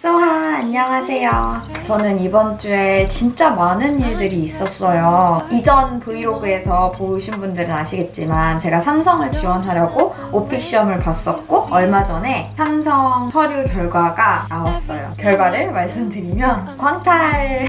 소하 안녕하세요. 저는 이번 주에 진짜 많은 일들이 있었어요. 이전 브이로그에서 보신 분들은 아시겠지만 제가 삼성을 지원하려고 오픽 시험을 봤었고 얼마 전에 삼성 서류 결과가 나왔어요. 결과를 말씀드리면 광탈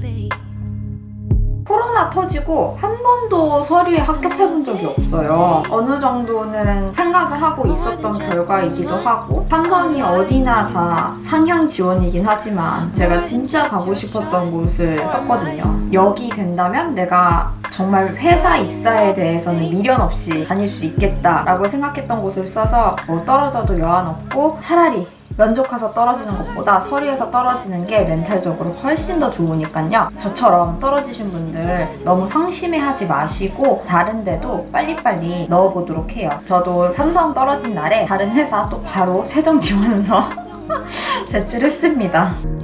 터지고 한 번도 서류에 합격해본 적이 없어요. 어느 정도는 생각을 하고 있었던 결과이기도 하고 삼성이 어디나 다 상향 지원이긴 하지만 제가 진짜 가고 싶었던 곳을 썼거든요. 여기 된다면 내가 정말 회사 입사에 대해서는 미련 없이 다닐 수 있겠다라고 생각했던 곳을 써서 뭐 떨어져도 여한 없고 차라리 면접가서 떨어지는 것보다 서류에서 떨어지는 게 멘탈적으로 훨씬 더 좋으니까요. 저처럼 떨어지신 분들 너무 상심해하지 마시고 다른 데도 빨리빨리 넣어보도록 해요. 저도 삼성 떨어진 날에 다른 회사 또 바로 최종 지원서 제출했습니다.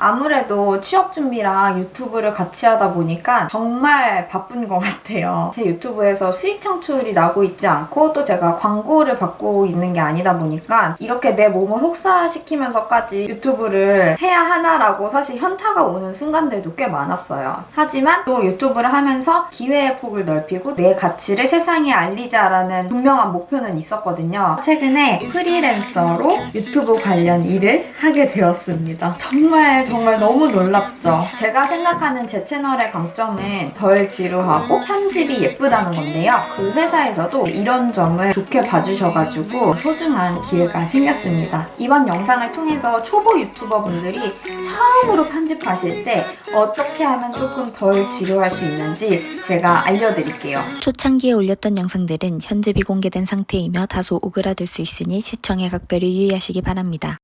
아무래도 취업 준비랑 유튜브를 같이 하다 보니까 정말 바쁜 것 같아요. 제 유튜브에서 수익 창출이 나고 있지 않고 또 제가 광고를 받고 있는 게 아니다 보니까 이렇게 내 몸을 혹사시키면서까지 유튜브를 해야 하나라고 사실 현타가 오는 순간들도 꽤 많았어요. 하지만 또 유튜브를 하면서 기회의 폭을 넓히고 내 가치를 세상에 알리자라는 분명한 목표는 있었거든요. 최근에 프리랜서로 유튜브 관련 일을 하게 되었습니다. 정말 정말 너무 놀랍죠. 제가 생각하는 제 채널의 강점은 덜 지루하고 편집이 예쁘다는 건데요. 그 회사에서도 이런 점을 좋게 봐주셔가지고 소중한 기회가 생겼습니다. 이번 영상을 통해서 초보 유튜버 분들이 처음으로 편집하실 때 어떻게 하면 조금 덜 지루할 수 있는지 제가 알려드릴게요. 초창기에 올렸던 영상들은 현재 비공개된 상태이며 다소 오그라들 수 있으니 시청에 각별히 유의하시기 바랍니다.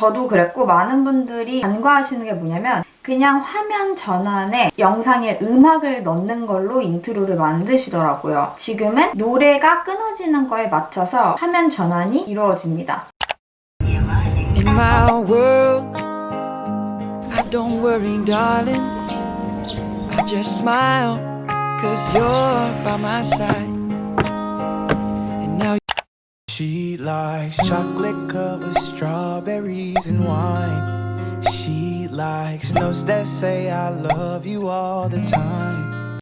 저도 그랬고 많은 분들이 간과하시는 게 뭐냐면 그냥 화면 전환에 영상에 음악을 넣는 걸로 인트로를 만드시더라고요. 지금은 노래가 끊어지는 거에 맞춰서 화면 전환이 이루어집니다. In my world, don't worry, darling. I just smile, cause you're by my side. And now She likes chocolate covered strawberries and wine. She likes notes that say I love you all the time.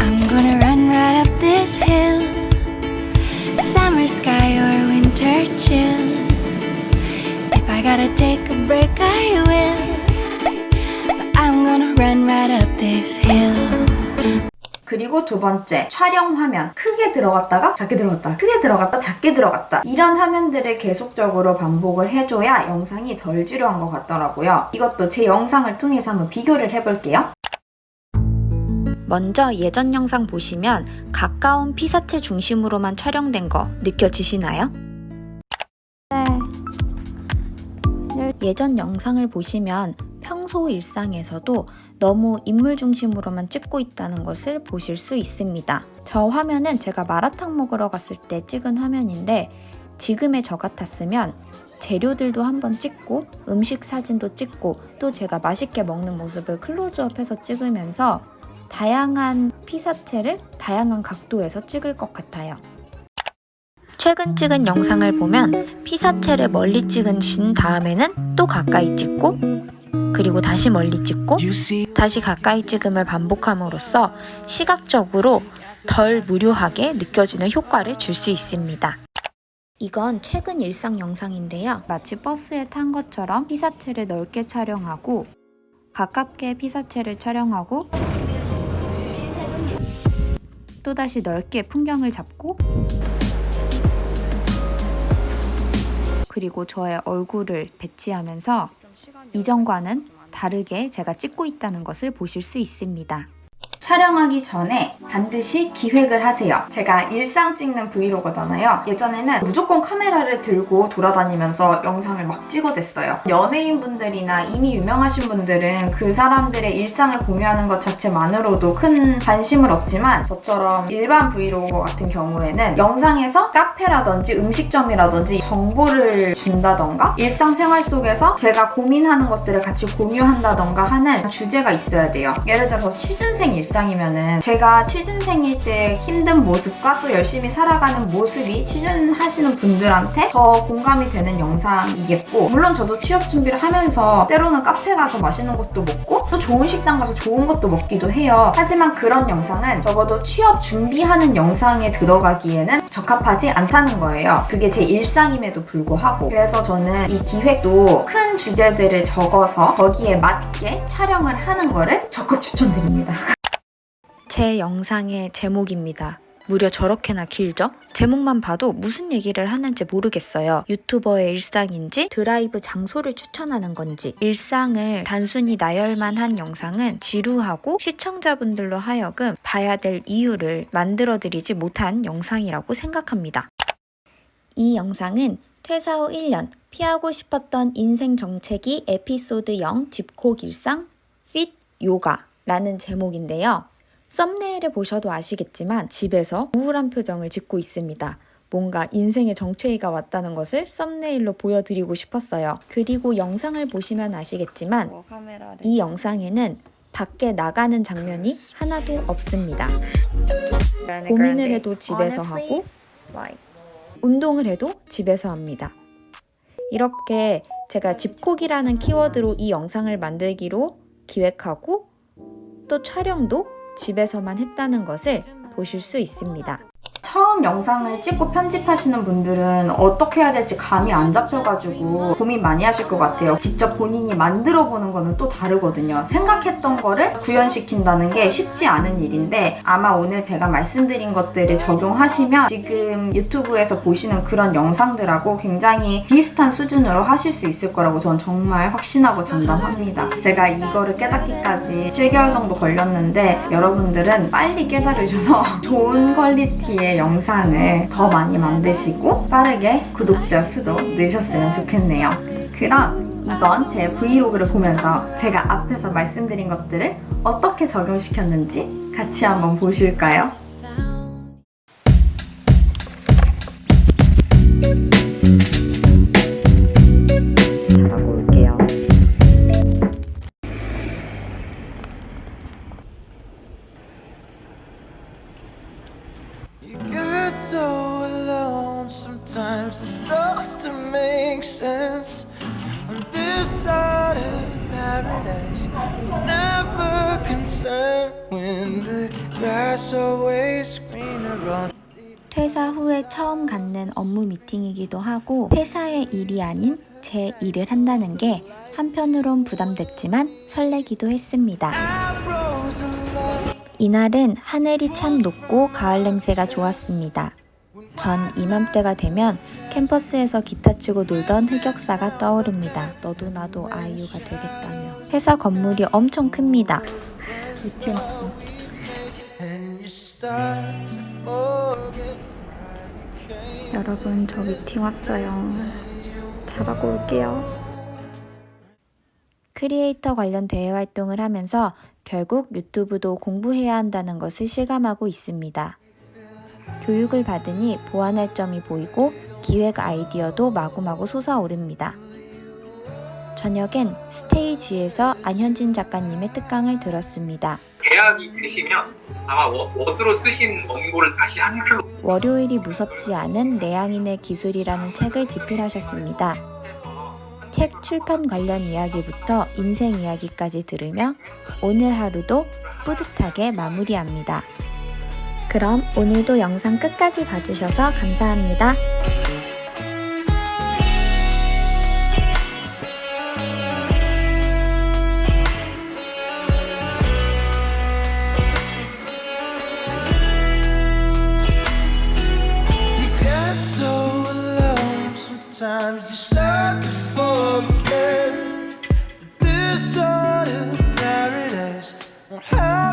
I'm gonna run right up this hill. Summer sky or winter chill. If I gotta take a break, I will. But I'm gonna run right up this hill. 그리고 두 번째, 촬영 화면. 크게 들어갔다가 작게 들어갔다, 크게 들어갔다, 작게 들어갔다. 이런 화면들을 계속적으로 반복을 해줘야 영상이 덜 지루한 것 같더라고요. 이것도 제 영상을 통해서 한번 비교를 해볼게요. 먼저 예전 영상 보시면 가까운 피사체 중심으로만 촬영된 거 느껴지시나요? 예전 영상을 보시면 평소 일상에서도 너무 인물 중심으로만 찍고 있다는 것을 보실 수 있습니다. 저 화면은 제가 마라탕 먹으러 갔을 때 찍은 화면인데 지금의 저 같았으면 재료들도 한번 찍고 음식 사진도 찍고 또 제가 맛있게 먹는 모습을 클로즈업해서 찍으면서 다양한 피사체를 다양한 각도에서 찍을 것 같아요. 최근 찍은 영상을 보면 피사체를 멀리 찍으신 다음에는 또 가까이 찍고 그리고 다시 멀리 찍고 다시 가까이 찍음을 반복함으로써 시각적으로 덜 무료하게 느껴지는 효과를 줄 수 있습니다. 이건 최근 일상 영상인데요. 마치 버스에 탄 것처럼 피사체를 넓게 촬영하고 가깝게 피사체를 촬영하고 또다시 넓게 풍경을 잡고 그리고 저의 얼굴을 배치하면서 이전과는 다르게 제가 찍고 있다는 것을 보실 수 있습니다. 촬영하기 전에 반드시 기획을 하세요. 제가 일상 찍는 브이로그잖아요. 예전에는 무조건 카메라를 들고 돌아다니면서 영상을 막 찍어댔어요. 연예인분들이나 이미 유명하신 분들은 그 사람들의 일상을 공유하는 것 자체만으로도 큰 관심을 얻지만 저처럼 일반 브이로그 같은 경우에는 영상에서 카페라든지 음식점이라든지 정보를 준다던가 일상생활 속에서 제가 고민하는 것들을 같이 공유한다던가 하는 주제가 있어야 돼요. 예를 들어서 취준생 일상 이면은 제가 취준생일 때 힘든 모습과 또 열심히 살아가는 모습이 취준하시는 분들한테 더 공감이 되는 영상이겠고 물론 저도 취업 준비를 하면서 때로는 카페 가서 맛있는 것도 먹고 또 좋은 식당 가서 좋은 것도 먹기도 해요. 하지만 그런 영상은 적어도 취업 준비하는 영상에 들어가기에는 적합하지 않다는 거예요. 그게 제 일상임에도 불구하고 그래서 저는 이 기획도 큰 주제들을 적어서 거기에 맞게 촬영을 하는 거를 적극 추천드립니다. 제 영상의 제목입니다. 무려 저렇게나 길죠? 제목만 봐도 무슨 얘기를 하는지 모르겠어요. 유튜버의 일상인지 드라이브 장소를 추천하는 건지 일상을 단순히 나열만 한 영상은 지루하고 시청자분들로 하여금 봐야 될 이유를 만들어드리지 못한 영상이라고 생각합니다. 이 영상은 퇴사 후 1년 피하고 싶었던 인생 정체기 에피소드 0 집콕 일상 핏 요가 라는 제목인데요. 썸네일을 보셔도 아시겠지만 집에서 우울한 표정을 짓고 있습니다. 뭔가 인생의 정체기가 왔다는 것을 썸네일로 보여드리고 싶었어요. 그리고 영상을 보시면 아시겠지만 이 영상에는 밖에 나가는 장면이 하나도 없습니다. 고민을 해도 집에서 하고 운동을 해도 집에서 합니다. 이렇게 제가 집콕이라는 키워드로 이 영상을 만들기로 기획하고 또 촬영도 집에서만 했다는 것을 보실 수 있습니다. 처음 영상을 찍고 편집하시는 분들은 어떻게 해야 될지 감이 안 잡혀가지고 고민 많이 하실 것 같아요. 직접 본인이 만들어 보는 거는 또 다르거든요. 생각했던 거를 구현시킨다는 게 쉽지 않은 일인데 아마 오늘 제가 말씀드린 것들을 적용하시면 지금 유튜브에서 보시는 그런 영상들하고 굉장히 비슷한 수준으로 하실 수 있을 거라고 저는 정말 확신하고 장담합니다. 제가 이거를 깨닫기까지 7개월 정도 걸렸는데 여러분들은 빨리 깨달으셔서 좋은 퀄리티의 영상을 더 많이 만드시고 빠르게 구독자 수도 늘셨으면 좋겠네요. 그럼 이번 제 브이로그를 보면서 제가 앞에서 말씀드린 것들을 어떻게 적용시켰는지 같이 한번 보실까요? So alone sometimes it starts to make sense. On this side of paradise, never concerned when the grass always greener on. 퇴사 후에 처음 갖는 업무 미팅이기도 하고 회사의 일이 아닌 제 일을 한다는 게 한편으론 부담됐지만 설레기도 했습니다. 이날은 하늘이 참 높고 가을 냄새가 좋았습니다. 전 이맘때가 되면 캠퍼스에서 기타 치고 놀던 흑역사가 떠오릅니다. 너도 나도 아이유가 되겠다며. 회사 건물이 엄청 큽니다. 여러분 저 미팅 왔어요. 잘 하고 올게요. 크리에이터 관련 대외 활동을 하면서 결국 유튜브도 공부해야 한다는 것을 실감하고 있습니다. 교육을 받으니 보완할 점이 보이고 기획 아이디어도 마구마구 솟아오릅니다. 저녁엔 스테이지에서 안현진 작가님의 특강을 들었습니다. 계약이 되시면 아마 워- 워드로 쓰신 원고를 다시 한글로 월요일이 무섭지 않은 내향인의 기술이라는 책을 집필하셨습니다. 책 출판 관련 이야기부터 인생 이야기까지 들으며 오늘 하루도 뿌듯하게 마무리합니다. 그럼 오늘도 영상 끝까지 봐주셔서 감사합니다. You start to hurt